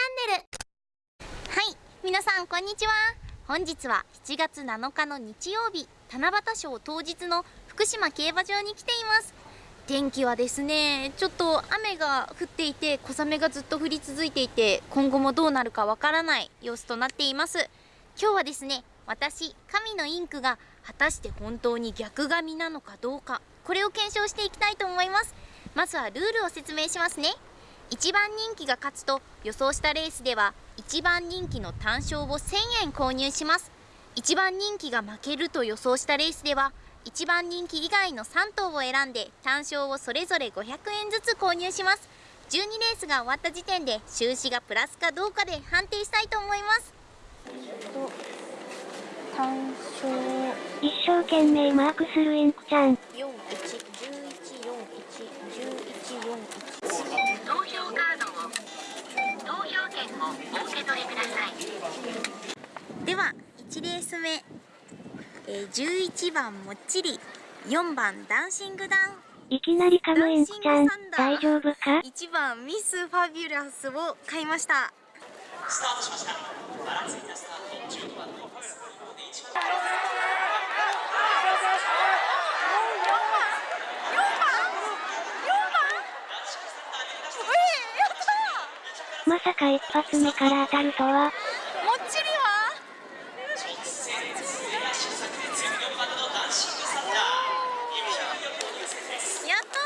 ャンネル。はい皆さんこんにちは。本日は7月7日の日曜日七夕賞当日の福島競馬場に来ています。天気はですねちょっと雨が降っていて小雨がずっと降り続いていて今後もどうなるかわからない様子となっています。今日はですね私神のインクが果たして本当に逆髪なのかどうかこれを検証していきたいと思います。まずはルールを説明しますね。1番人気が勝つと予想したレースでは1番人気の単勝を1000円購入します。1番人気が負けると予想したレースでは1番人気以外の3頭を選んで単勝をそれぞれ500円ずつ購入します。12レースが終わった時点で収支がプラスかどうかで判定したいと思います。単勝一生懸命マークするインクちゃん。41111141投票カードを投票券をお受け取りください。では1レース目、えー、11番もっちり。4番ダンシングダン。いきなり噛むインクちゃん、大丈夫か？1番ミスファビュラスを買いました。スタートしました。ばらついたスタート、12番のパス。で一番まさか一発目から当たるとは、もっちりは？直線末足先で14番のダンシングサンダー。いきなりよく入線です。やった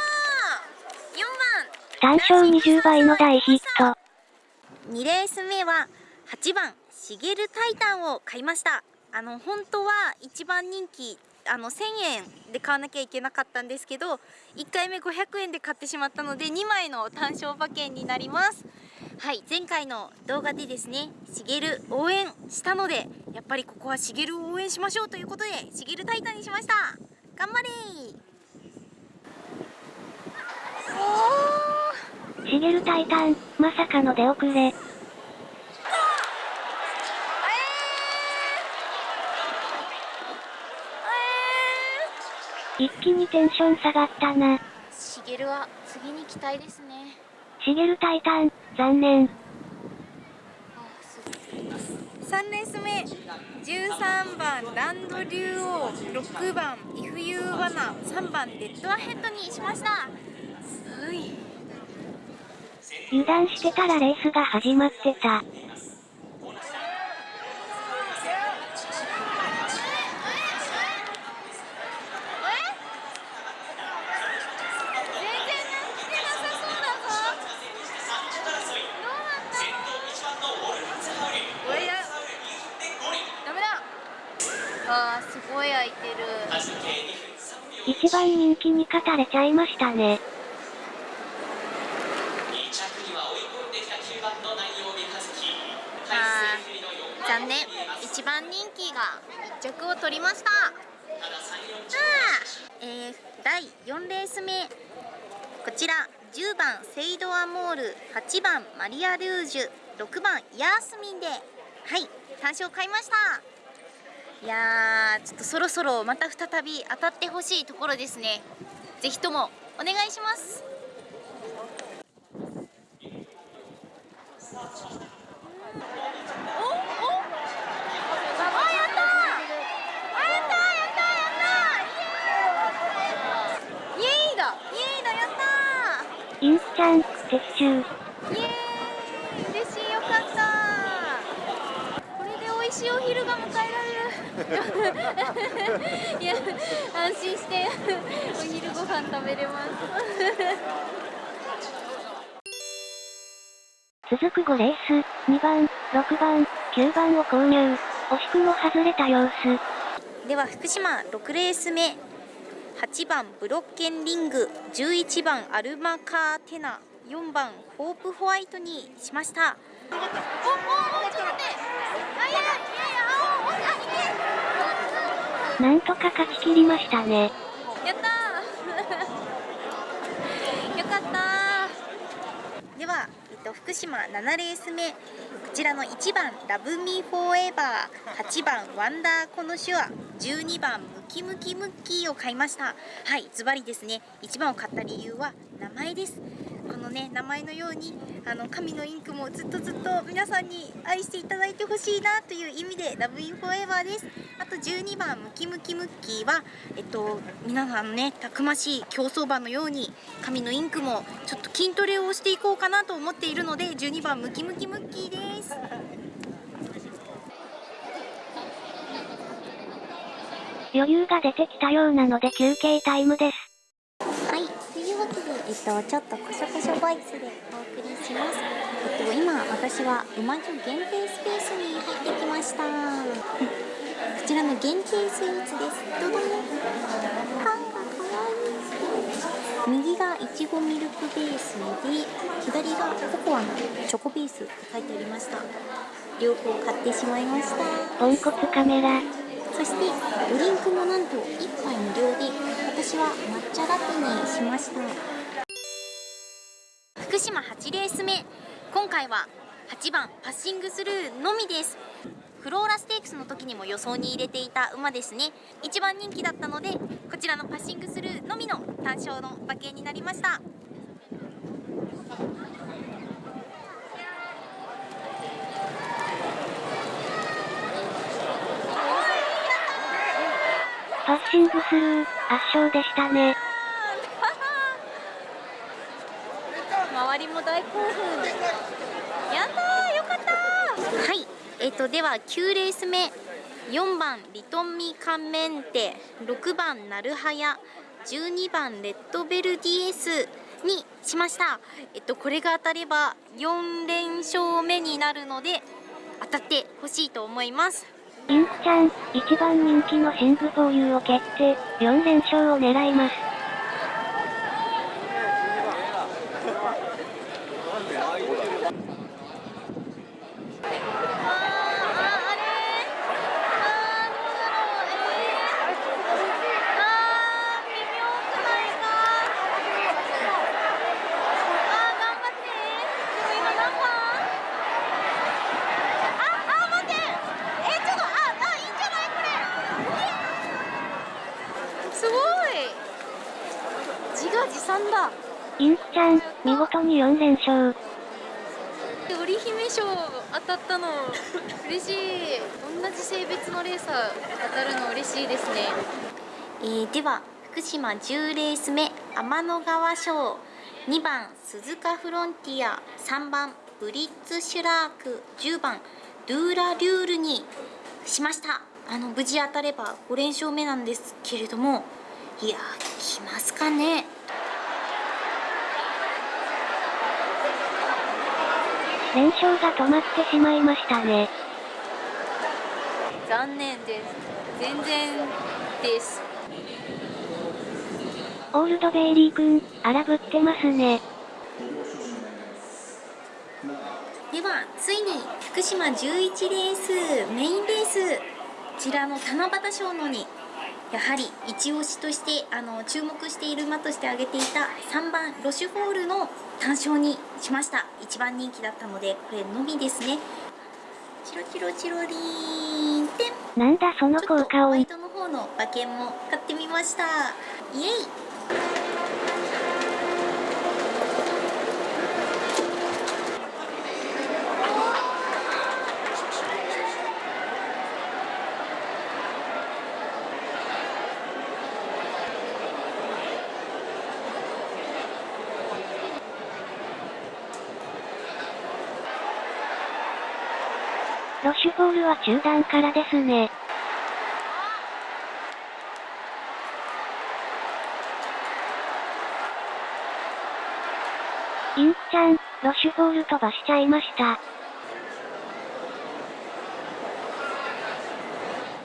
ー4番単勝20倍の大ヒット。2レース目は8番シゲルタイタンを買いましたあの本当は1番人気あの1000円で買わなきゃいけなかったんですけど1回目500円で買ってしまったので2枚の単勝馬券になりますはい前回の動画でですねシゲル応援したのでやっぱりここはシゲルを応援しましょうということでシゲルタイタンにしました。頑張れ。ーおー。シゲルタイタン、まさかの出遅れ。一気にテンション下がったな。しげるは次に期待ですねシゲルタイタン、残念。3レース目13番ランド竜王。6番イフユーワナ。3番デッドアヘッドにしました。油断してたらレースが始まってた。全然来てなさそうだぞどうなった先頭1番のウォルマンツハウル。おやダメだあーすごい空いてる足時計2分3秒。一番人気に勝たれちゃいましたね。残念。一番人気が1着を取りました。ただ3、4着。えー、第4レース目。こちら10番セイドアモール。8番マリアルージュ。6番ヤースミンで。はい。単勝買いました。いやーちょっとそろそろまた再び当たってほしいところですね。ぜひともお願いします。イエーイだイエーイだやったイン、撤収。イエーイ。嬉しいよかったこれで美味しいお昼が迎えられる。いや安心してお昼ご飯食べれます。続く5レース、2番、6番、9番を購入。惜しくも外れた様子。では福島6レース目。8番ブロッケンリング。11番アルマカーテナ。4番ホープホワイトにしました。おおおちょっと待って。あいやいやいなんとか勝ち切りましたね。やったー。よかったでは、えっと、福島7レース目。こちらの1番ラブミーフォーエバー8番ワンダーコノシュア12番ムキムキムッキーを買いました。はいズバリですね。1番を買った理由は名前です。このね名前のようにあの神のインクもずっとずっと皆さんに愛していただいてほしいなという意味でラブミーフォーエバーですあと12番ムキムキムッキーはえっと皆さんのねたくましい競走馬のように神のインクもちょっと筋トレをしていこうかなと思っているので12番ムキムキムッキーです余裕が出てきたようなので休憩タイムです。はい、というわけで、えっと、ちょっとこしょこしょボイスでお送りします。えっと、今、私は馬女限定スペースに入ってきました。こちらの限定スイーツです。どどん。パンが可愛い右がいちごミルクベースで、左がココアのチョコベースって書いてありました。両方買ってしまいました。ポンコツカメラ。そしてドリンクもなんと1杯無料で私は抹茶ラテにしました福島8レース目。今回は8番パッシングスルーのみです。フローラステークスの時にも予想に入れていた馬ですね。一番人気だったのでこちらのパッシングスルーのみの単勝の馬券になりました。パッシングスルー、圧勝でしたね。周りも大興奮やったーよかったー。はい。えっ、とでは9レース目。4番リトンミカンメンテ。6番ナルハヤ12番レッドベルディエスにしました。えっとこれが当たれば4連勝目になるので当たってほしいと思います。インクちゃん、一番人気のシングフォーユーを決定、4連勝を狙いま。すごい自画自賛だインクちゃん、見事に4連勝。織姫賞当たったの嬉しい。同じ性別のレーサー当たるの嬉しいですね、えー、では福島10レース目天の川賞。2番鈴鹿フロンティア。3番ブリッツシュラーク。10番ドゥーラ・リュールにしました。あの無事当たれば5連勝目なんですけれども。いやー来ますかね連勝が止まってしまいましたね。残念です全然ですオールドベイリー君、荒ぶってますね。ではついに福島11レースメインレースこちらの七夕賞のにやはり一押しとしてあの注目している馬として挙げていた3番ロシュフォールの単勝にしました。一番人気だったのでこれのみですね。チロチロチロリーンって。なんだその効果音。ホワイ。トの方の馬券も買ってみました。イエイフォールは中段からですね。インクちゃん、ロシュフォール飛ばしちゃいました。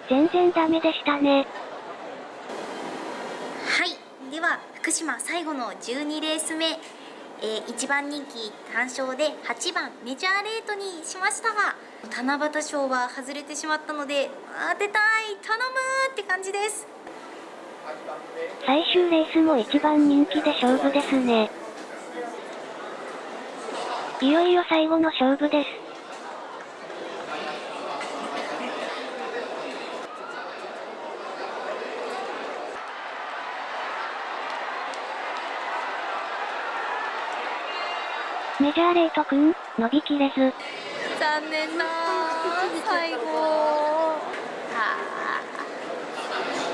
全然ダメでしたね。はいでは福島最後の12レース目、えー、1番人気単勝で8番メジャーレートにしましたが七夕賞は外れてしまったので当てたい頼むって感じです最終レースも一番人気で勝負ですね。いよいよ最後の勝負です。メジャーレートくん、伸びきれず。残念な最後。はあ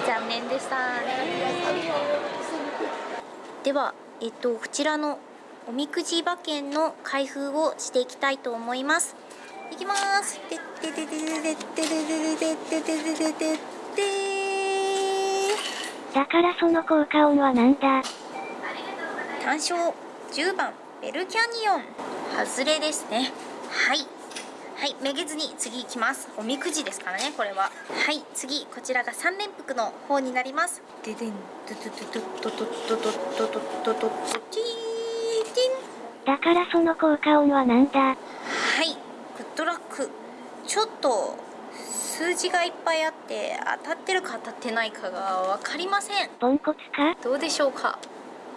残念でした。ねではえっとこちらのおみくじ馬券の開封をしていきたいと思います。いきます。てってててててててててててててだからその効果音はなんだ？単勝。10番ベルキャニオン。外れですね。はいはいめげずに次いきます。おみくじですからねこれは。はい次こちらが3連複の方になります。ででんドドドドドドドドドドドドドティーティンだからその効果音はなんだはいグッドラックちょっと数字がいっぱいあって当たってるか当たってないかが分かりませんポンコツかどうでしょうか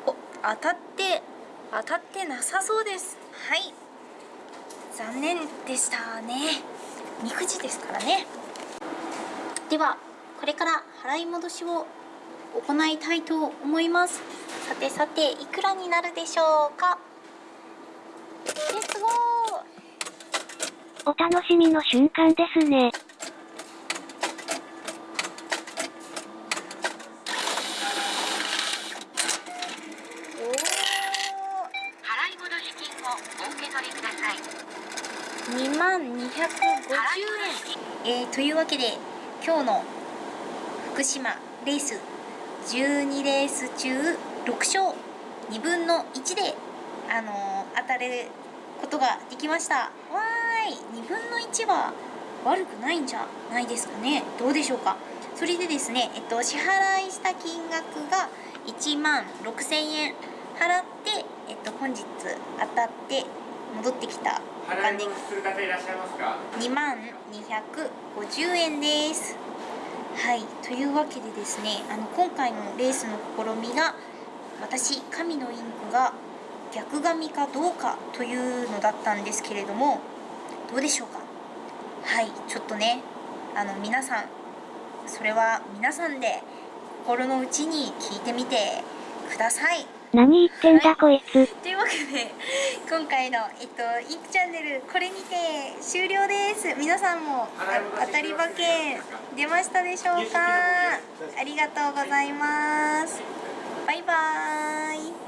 お当たって当たってなさそうですはい残念でしたね。みくじですからね。ではこれから払い戻しを行いたいと思います。さてさていくらになるでしょうか？レッツゴーお楽しみの瞬間ですね。お払い戻し金をお受け取りくださいー2万250円えー、というわけで今日の福島レース12レース中6勝2分の1で、あのー当たることができました。わーい2分の1は悪くないんじゃないですかね。どうでしょうか。それでですね、えっと、支払いした金額が1万6000円払って、えっと、本日当たって戻ってきた。お金戻しする方いらっしゃいますか？2万250円です。はい。というわけでですねあの今回のレースの試みが私神のインクが逆髪かどうかというのだったんですけれどもどうでしょうか？はい。ちょっとねあの皆さんそれは皆さんで心の内に聞いてみてください何言ってんだこいつ。というわけで今回の、えっと、インクチャンネルこれにて終了です。皆さんも当たり馬券出ましたでしょうか？ありがとうございます。バイバーイ。